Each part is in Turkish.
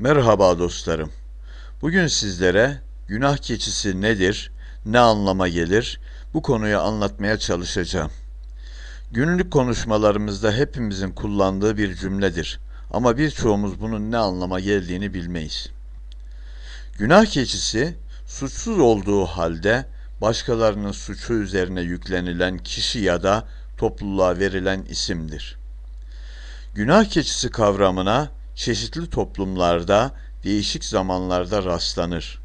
Merhaba dostlarım. Bugün sizlere günah keçisi nedir, ne anlama gelir bu konuyu anlatmaya çalışacağım. Günlük konuşmalarımızda hepimizin kullandığı bir cümledir ama birçoğumuz bunun ne anlama geldiğini bilmeyiz. Günah keçisi suçsuz olduğu halde başkalarının suçu üzerine yüklenilen kişi ya da topluluğa verilen isimdir. Günah keçisi kavramına çeşitli toplumlarda değişik zamanlarda rastlanır.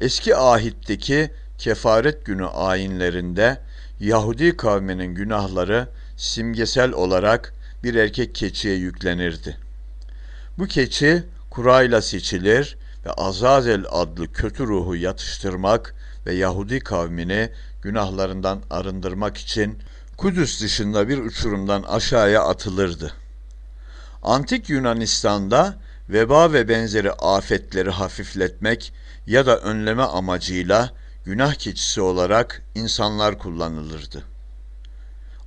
Eski ahitteki kefaret günü ayinlerinde Yahudi kavminin günahları simgesel olarak bir erkek keçiye yüklenirdi. Bu keçi kurayla seçilir ve Azazel adlı kötü ruhu yatıştırmak ve Yahudi kavmini günahlarından arındırmak için Kudüs dışında bir uçurumdan aşağıya atılırdı. Antik Yunanistan'da veba ve benzeri afetleri hafifletmek ya da önleme amacıyla günah keçisi olarak insanlar kullanılırdı.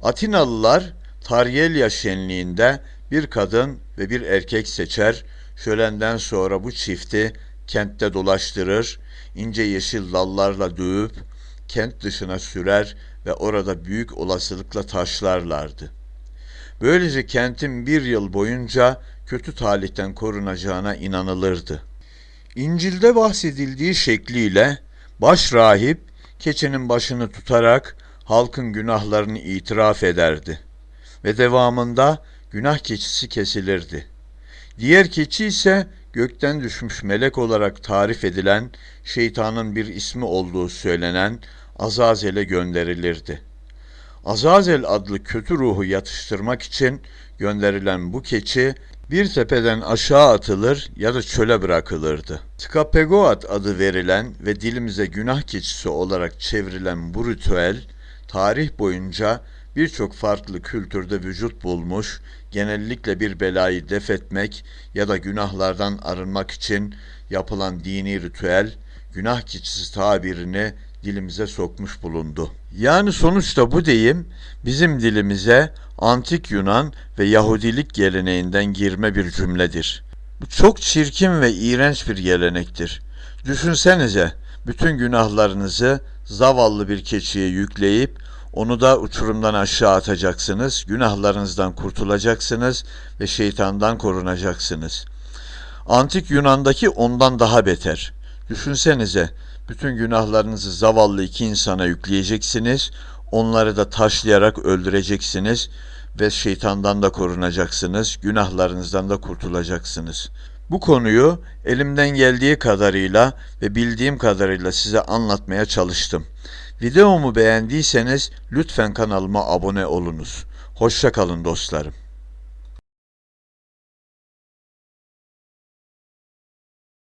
Atinalılar Taryelya şenliğinde bir kadın ve bir erkek seçer, şölenden sonra bu çifti kentte dolaştırır, ince yeşil dallarla dövüp kent dışına sürer ve orada büyük olasılıkla taşlarlardı. Böylece kentin bir yıl boyunca kötü talihten korunacağına inanılırdı. İncil'de bahsedildiği şekliyle baş rahip keçinin başını tutarak halkın günahlarını itiraf ederdi ve devamında günah keçisi kesilirdi. Diğer keçi ise gökten düşmüş melek olarak tarif edilen şeytanın bir ismi olduğu söylenen Azazel'e gönderilirdi. Azazel adlı kötü ruhu yatıştırmak için gönderilen bu keçi bir tepeden aşağı atılır ya da çöle bırakılırdı. Skapegoat adı verilen ve dilimize günah keçisi olarak çevrilen bu ritüel tarih boyunca birçok farklı kültürde vücut bulmuş, genellikle bir belayı def etmek ya da günahlardan arınmak için yapılan dini ritüel, günah keçisi tabirini dilimize sokmuş bulundu. Yani sonuçta bu deyim bizim dilimize antik Yunan ve Yahudilik geleneğinden girme bir cümledir. Bu çok çirkin ve iğrenç bir gelenektir. Düşünsenize bütün günahlarınızı zavallı bir keçiye yükleyip onu da uçurumdan aşağı atacaksınız, günahlarınızdan kurtulacaksınız ve şeytandan korunacaksınız. Antik Yunan'daki ondan daha beter. Düşünsenize bütün günahlarınızı zavallı iki insana yükleyeceksiniz, onları da taşlayarak öldüreceksiniz ve şeytandan da korunacaksınız, günahlarınızdan da kurtulacaksınız. Bu konuyu elimden geldiği kadarıyla ve bildiğim kadarıyla size anlatmaya çalıştım. Videomu beğendiyseniz lütfen kanalıma abone olunuz. Hoşça kalın dostlarım.